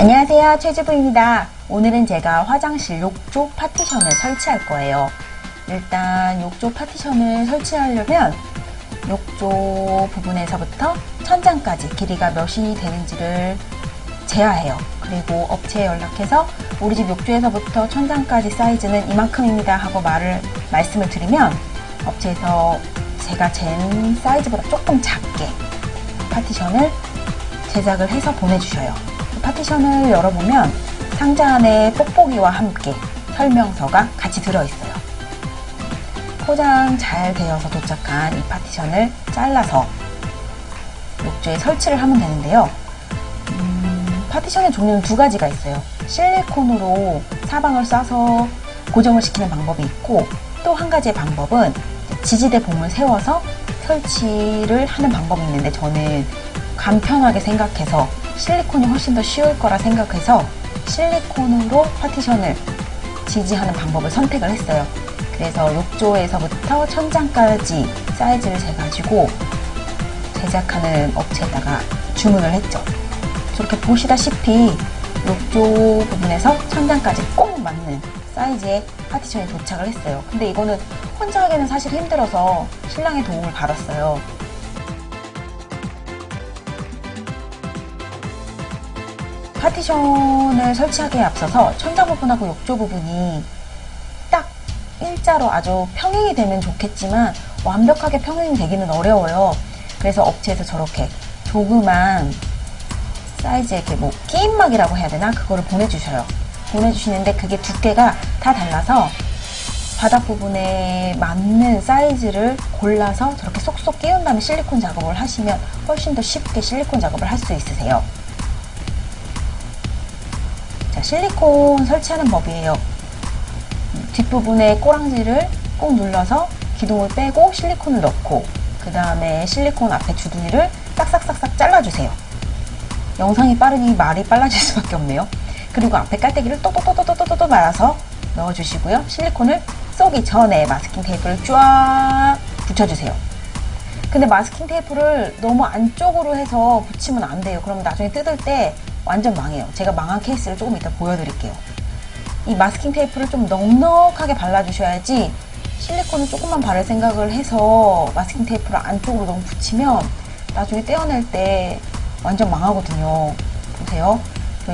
안녕하세요. 최주부입니다. 오늘은 제가 화장실 욕조 파티션을 설치할 거예요. 일단 욕조 파티션을 설치하려면 욕조 부분에서부터 천장까지 길이가 몇이 되는지를 재야해요. 그리고 업체에 연락해서 우리 집 욕조에서부터 천장까지 사이즈는 이만큼입니다 하고 말을 말씀을 드리면 업체에서 제가 잰 사이즈보다 조금 작게 파티션을 제작을 해서 보내주셔요 파티션을 열어보면 상자 안에 뽁뽁이와 함께 설명서가 같이 들어있어요. 포장 잘 되어서 도착한 이 파티션을 잘라서 욕조에 설치를 하면 되는데요. 음, 파티션의 종류는 두 가지가 있어요. 실리콘으로 사방을 싸서 고정을 시키는 방법이 있고 또 한 가지의 방법은 지지대 봄을 세워서 설치를 하는 방법이 있는데 저는 간편하게 생각해서 실리콘이 훨씬 더 쉬울 거라 생각해서 실리콘으로 파티션을 지지하는 방법을 선택을 했어요. 그래서 욕조에서부터 천장까지 사이즈를 재가지고 제작하는 업체에다가 주문을 했죠. 저렇게 보시다시피 욕조 부분에서 천장까지 꼭 맞는 사이즈의 파티션이 도착을 했어요. 근데 이거는 혼자 하기는 사실 힘들어서 신랑의 도움을 받았어요. 파티션을 설치하기에 앞서서 천장 부분하고 욕조 부분이 딱 일자로 아주 평행이 되면 좋겠지만 완벽하게 평행이 되기는 어려워요. 그래서 업체에서 저렇게 조그만 사이즈의 이렇게 뭐 끼임막이라고 해야 되나? 그거를 보내주셔요. 보내주시는데 그게 두께가 다 달라서 바닥 부분에 맞는 사이즈를 골라서 저렇게 쏙쏙 끼운 다음에 실리콘 작업을 하시면 훨씬 더 쉽게 실리콘 작업을 할 수 있으세요. 자, 실리콘 설치하는 법이에요. 뒷부분에 꼬랑지를 꼭 눌러서 기둥을 빼고 실리콘을 넣고 그 다음에 실리콘 앞에 주둥이를 싹싹싹싹 잘라주세요. 영상이 빠르니 말이 빨라질 수밖에 없네요. 그리고 앞에 깔때기를 또또또또또또또 말아서 넣어주시고요. 실리콘을 쏘기 전에 마스킹 테이프를 쫙 붙여주세요. 근데 마스킹 테이프를 너무 안쪽으로 해서 붙이면 안 돼요. 그럼 나중에 뜯을 때 완전 망해요. 제가 망한 케이스를 조금 이따 보여드릴게요. 이 마스킹 테이프를 좀 넉넉하게 발라주셔야지 실리콘을 조금만 바를 생각을 해서 마스킹 테이프를 안쪽으로 너무 붙이면 나중에 떼어낼 때 완전 망하거든요. 보세요.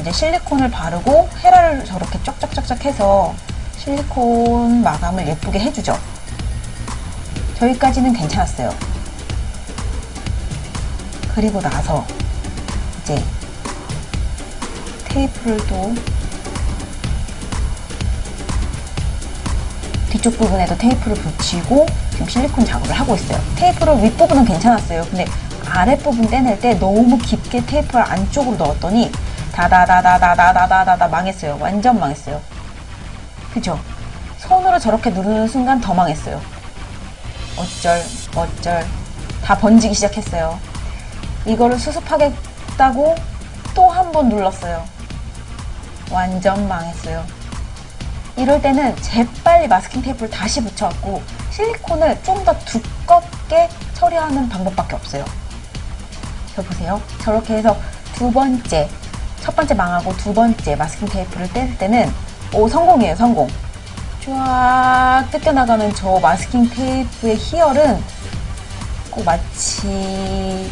이제 실리콘을 바르고 헤라를 저렇게 쫙쫙쫙쫙 해서 실리콘 마감을 예쁘게 해주죠. 저기까지는 괜찮았어요. 그리고 나서 이제 테이프를 또 뒤쪽 부분에도 테이프를 붙이고 지금 실리콘 작업을 하고 있어요. 테이프를 윗부분은 괜찮았어요. 근데 아랫부분 떼낼 때 너무 깊게 테이프를 안쪽으로 넣었더니 다다다다다다다다다 망했어요. 완전 망했어요. 그죠? 손으로 저렇게 누르는 순간 더 망했어요. 어쩔 어쩔 다 번지기 시작했어요. 이거를 수습하겠다고 또 한 번 눌렀어요. 완전 망했어요. 이럴 때는 재빨리 마스킹 테이프를 다시 붙여갖고 실리콘을 좀 더 두껍게 처리하는 방법밖에 없어요. 저 보세요. 저렇게 해서 두 번째, 첫 번째 망하고 두 번째 마스킹 테이프를 뗄 때는 오 성공이에요, 성공. 쫙 뜯겨나가는 저 마스킹 테이프의 희열은 꼭 마치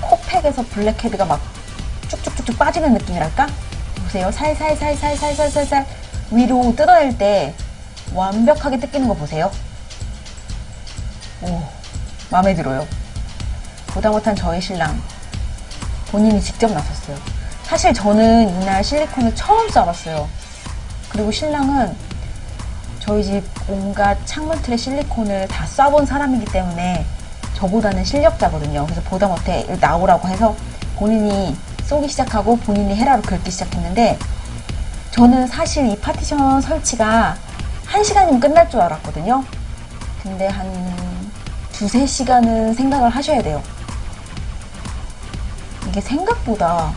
코팩에서 블랙헤드가 막 쭉쭉쭉쭉 빠지는 느낌이랄까? 보세요. 살살살살살살살살 위로 뜯어낼 때 완벽하게 뜯기는 거 보세요. 오, 마음에 들어요. 보다 못한 저희 신랑 본인이 직접 나섰어요. 사실 저는 이날 실리콘을 처음 써봤어요. 그리고 신랑은 저희 집 온갖 창문 틀에 실리콘을 다 쏴본 사람이기 때문에 저보다는 실력자거든요. 그래서 보다 못해 나오라고 해서 본인이 쏘기 시작하고 본인이 헤라로 긁기 시작했는데 저는 사실 이 파티션 설치가 1시간이면 끝날 줄 알았거든요. 근데 한 두세 시간은 생각을 하셔야 돼요. 이게 생각보다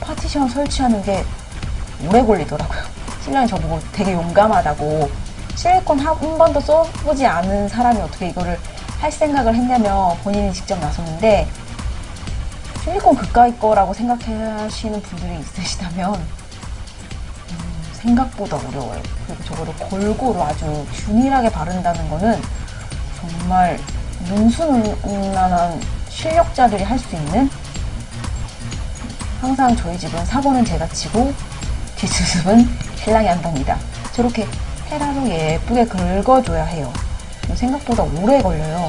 파티션 설치하는 게 오래 걸리더라고요. 신랑이 저보고 되게 용감하다고 실리콘 한 번도 써보지 않은 사람이 어떻게 이거를 할 생각을 했냐면 본인이 직접 나섰는데 실리콘 그까이 거라고 생각하시는 분들이 있으시다면 음, 생각보다 어려워요. 그리고 저거를 골고루 아주 균일하게 바른다는 거는 정말 능수능란한 실력자들이 할 수 있는 항상 저희 집은 사고는 제가 치고 뒷수습은 신랑이 한답니다. 저렇게 헤라로 예쁘게 긁어줘야 해요. 생각보다 오래 걸려요.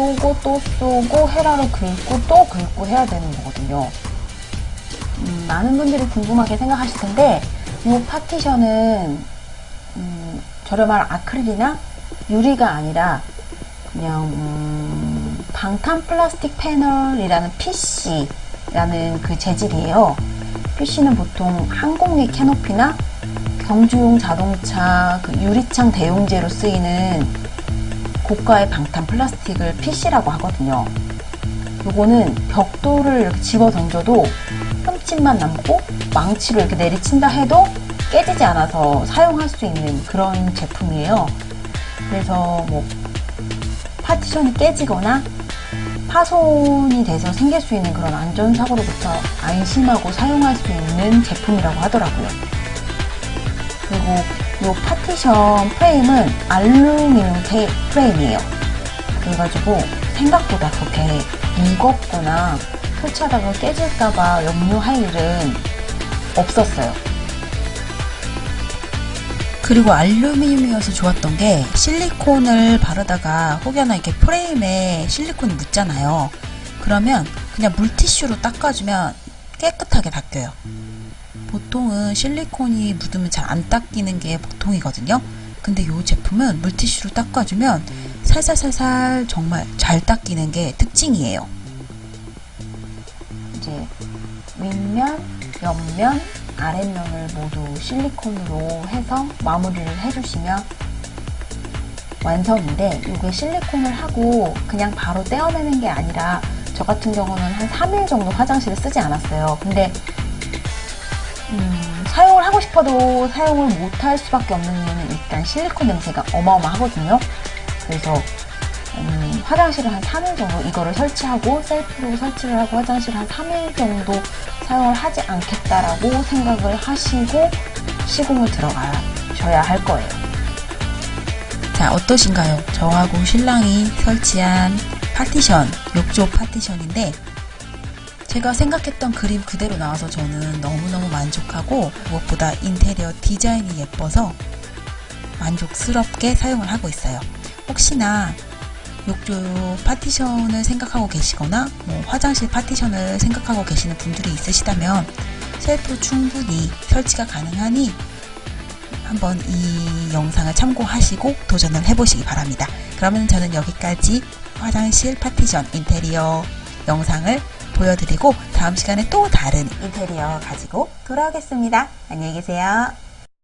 쏘고 또 쏘고 헤라로 긁고 또 긁고 해야 되는 거거든요. 음, 많은 분들이 궁금하게 생각하실 텐데 이 파티션은 음, 저렴한 아크릴이나 유리가 아니라 그냥 음, 방탄 플라스틱 패널이라는 PC라는 그 재질이에요. PC는 보통 항공기 캐노피나 경주용 자동차 그 유리창 대용제로 쓰이는 고가의 방탄 플라스틱을 PC라고 하거든요. 요거는 벽돌을 이렇게 집어 던져도 흠집만 남고 망치로 이렇게 내리친다 해도 깨지지 않아서 사용할 수 있는 그런 제품이에요. 그래서 뭐 파티션이 깨지거나 파손이 돼서 생길 수 있는 그런 안전사고로부터 안심하고 사용할 수 있는 제품이라고 하더라고요. 그리고 이 파티션 프레임은 알루미늄 프레임이에요. 그래가지고 생각보다 그렇게 무겁거나 설치하다가 깨질까봐 염려할 일은 없었어요. 그리고 알루미늄이어서 좋았던 게 실리콘을 바르다가 혹여나 이렇게 프레임에 실리콘이 묻잖아요. 그러면 그냥 물티슈로 닦아주면 깨끗하게 닦여요. 보통은 실리콘이 묻으면 잘 안 닦이는 게 보통이거든요. 근데 이 제품은 물티슈로 닦아주면 살살살살 정말 잘 닦이는 게 특징이에요. 이제 윗면, 옆면, 아랫면을 모두 실리콘으로 해서 마무리를 해주시면 완성인데 이게 실리콘을 하고 그냥 바로 떼어내는 게 아니라 저 같은 경우는 한 3일 정도 화장실을 쓰지 않았어요. 근데 음, 사용을 하고 싶어도 사용을 못할 수밖에 없는 이유는 일단 실리콘 냄새가 어마어마하거든요. 그래서 음, 화장실을 한 3일 정도 이거를 설치하고 셀프로 설치를 하고 화장실 한 3일 정도 사용을 하지 않겠다라고 생각을 하시고 시공을 들어가셔야 할 거예요. 자, 어떠신가요? 저하고 신랑이 설치한 파티션, 욕조 파티션인데 제가 생각했던 그림 그대로 나와서 저는 너무너무 만족하고 무엇보다 인테리어 디자인이 예뻐서 만족스럽게 사용을 하고 있어요. 혹시나 욕조 파티션을 생각하고 계시거나 뭐 화장실 파티션을 생각하고 계시는 분들이 있으시다면 셀프 충분히 설치가 가능하니 한번 이 영상을 참고하시고 도전을 해보시기 바랍니다. 그러면 저는 여기까지 화장실 파티션 인테리어 영상을 보여드리고 다음 시간에 또 다른 인테리어 가지고 돌아오겠습니다. 안녕히 계세요.